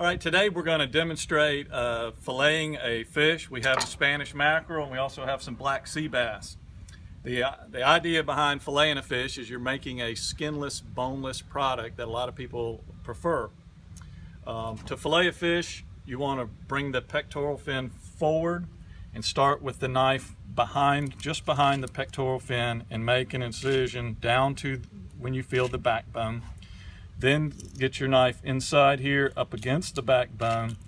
All right, today we're going to demonstrate uh, filleting a fish. We have a Spanish mackerel and we also have some black sea bass. The, uh, the idea behind filleting a fish is you're making a skinless, boneless product that a lot of people prefer. Um, to fillet a fish, you want to bring the pectoral fin forward and start with the knife behind, just behind the pectoral fin and make an incision down to when you feel the backbone. Then get your knife inside here up against the backbone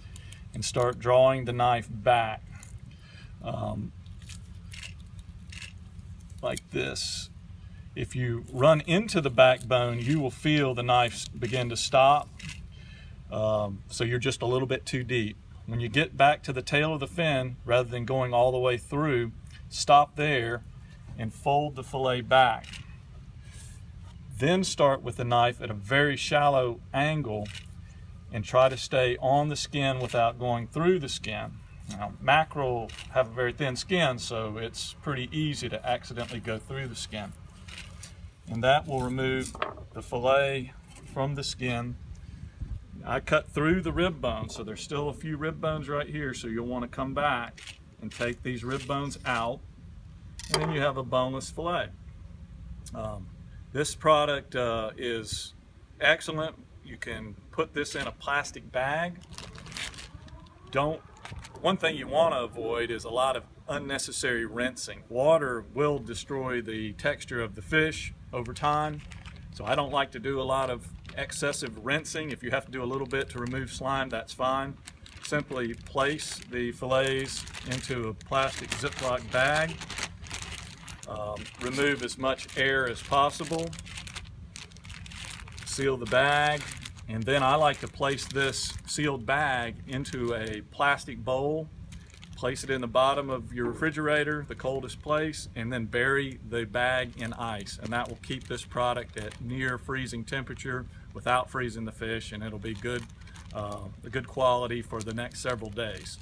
and start drawing the knife back um, like this. If you run into the backbone, you will feel the knife begin to stop. Um, so you're just a little bit too deep. When you get back to the tail of the fin, rather than going all the way through, stop there and fold the fillet back. Then start with the knife at a very shallow angle and try to stay on the skin without going through the skin. Now, mackerel have a very thin skin, so it's pretty easy to accidentally go through the skin. And that will remove the fillet from the skin. I cut through the rib bone, so there's still a few rib bones right here, so you'll want to come back and take these rib bones out, and then you have a boneless fillet. Um, this product uh, is excellent. You can put this in a plastic bag. Don't, one thing you want to avoid is a lot of unnecessary rinsing. Water will destroy the texture of the fish over time. So I don't like to do a lot of excessive rinsing. If you have to do a little bit to remove slime, that's fine. Simply place the fillets into a plastic Ziploc bag um, remove as much air as possible. Seal the bag. And then I like to place this sealed bag into a plastic bowl. Place it in the bottom of your refrigerator, the coldest place, and then bury the bag in ice. And that will keep this product at near freezing temperature without freezing the fish, and it'll be good, uh, a good quality for the next several days.